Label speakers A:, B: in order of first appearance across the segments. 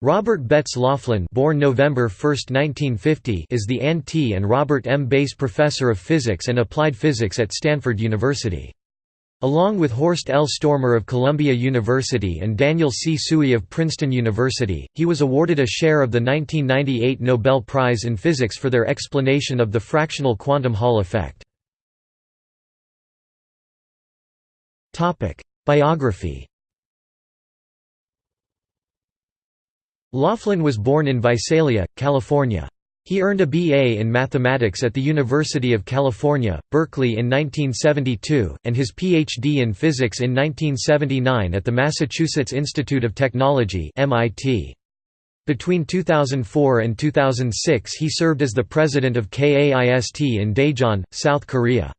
A: Robert Betts Laughlin born November 1, 1950, is the Ann T. and Robert M. Bass Professor of Physics and Applied Physics at Stanford University. Along with Horst L. Stormer of Columbia University and Daniel C. Tsui of Princeton University, he was awarded a share of the 1998 Nobel Prize in Physics for their explanation of the fractional quantum Hall effect. Biography Laughlin was born in Visalia, California. He earned a B.A. in mathematics at the University of California, Berkeley in 1972, and his Ph.D. in physics in 1979 at the Massachusetts Institute of Technology. Between 2004 and 2006 he served as the president of KAIST in Daejeon, South Korea.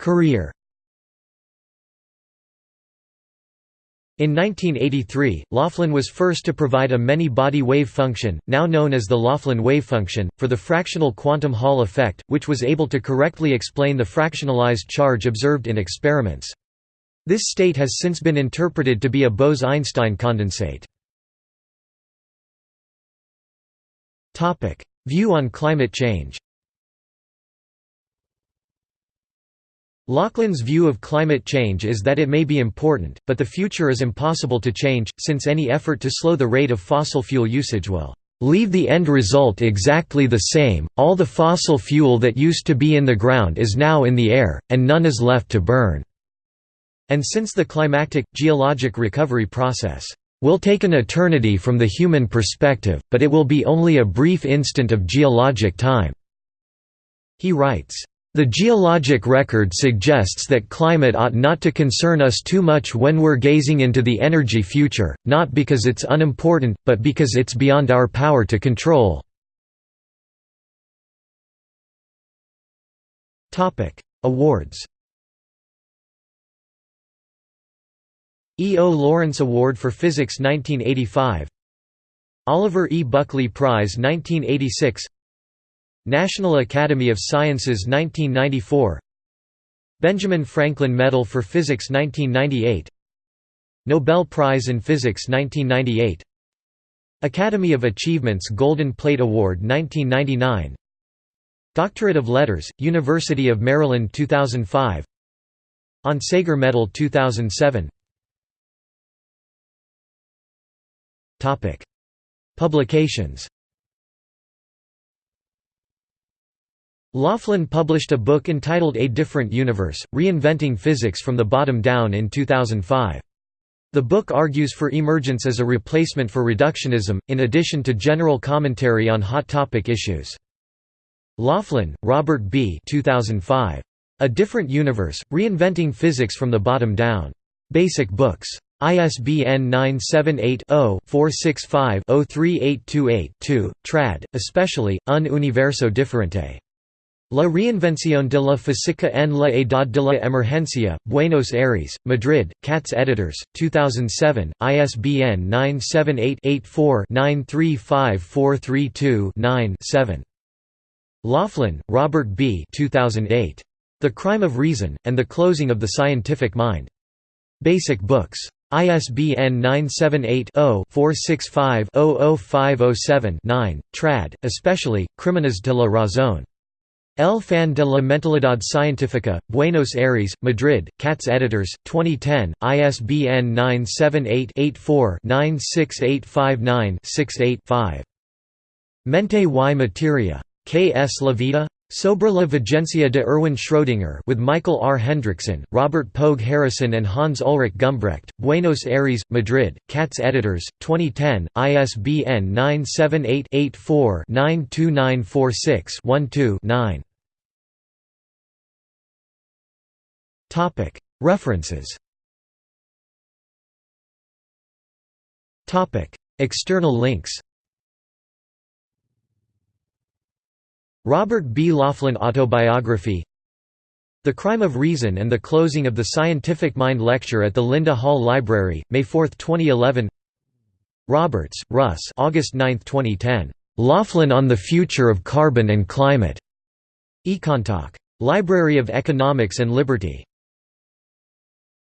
A: Career In 1983, Laughlin was first to provide a many-body wave function, now known as the Laughlin wave function, for the fractional quantum Hall effect, which was able to correctly explain the fractionalized charge observed in experiments. This state has since been interpreted to be a Bose–Einstein condensate. View on climate change Laughlin's view of climate change is that it may be important, but the future is impossible to change, since any effort to slow the rate of fossil fuel usage will leave the end result exactly the same, all the fossil fuel that used to be in the ground is now in the air, and none is left to burn." And since the climactic, geologic recovery process will take an eternity from the human perspective, but it will be only a brief instant of geologic time." He writes, the geologic record suggests that climate ought not to concern us too much when we're gazing into the energy future, not because it's unimportant, but because it's beyond our power to control. Awards E. O. Lawrence Award for Physics 1985 Oliver E. Buckley Prize 1986 National Academy of Sciences 1994 Benjamin Franklin Medal for Physics 1998 Nobel Prize in Physics 1998 Academy of Achievements Golden Plate Award 1999 Doctorate of Letters, University of Maryland 2005 Onsager Medal 2007 Publications Laughlin published a book entitled A Different Universe, Reinventing Physics from the Bottom Down in 2005. The book argues for emergence as a replacement for reductionism, in addition to general commentary on hot topic issues. Laughlin, Robert B. 2005. A Different Universe, Reinventing Physics from the Bottom Down. Basic Books. ISBN 978-0-465-03828-2, trad. Especially, Un Universo Diferente. La reinvención de la física en la edad de la emergencia, Buenos Aires, Madrid, Katz Editors, 2007, ISBN 978-84-935432-9-7. Laughlin, Robert B. 2008. The Crime of Reason, and the Closing of the Scientific Mind. Basic Books. ISBN 978-0-465-00507-9, trad. Especially, Crímenes de la Razón. El Fin de la Mentalidad Científica, Buenos Aires, Madrid, Katz Editors, 2010, ISBN 978-84-96859-68-5. Mente y Materia. K. S. La Vida? Sobre la Vigencia de Erwin Schrödinger with Michael R. Hendrickson, Robert Pogue Harrison and Hans Ulrich Gumbrecht, Buenos Aires, Madrid, Katz Editors, 2010, ISBN 978-84-92946-12-9. References External links Robert B. Laughlin Autobiography The Crime of Reason and the Closing of the Scientific Mind Lecture at the Linda Hall Library, May 4, 2011 Roberts, Russ August 9, 2010. Laughlin on the Future of Carbon and Climate. Econtalk. Library of Economics and Liberty.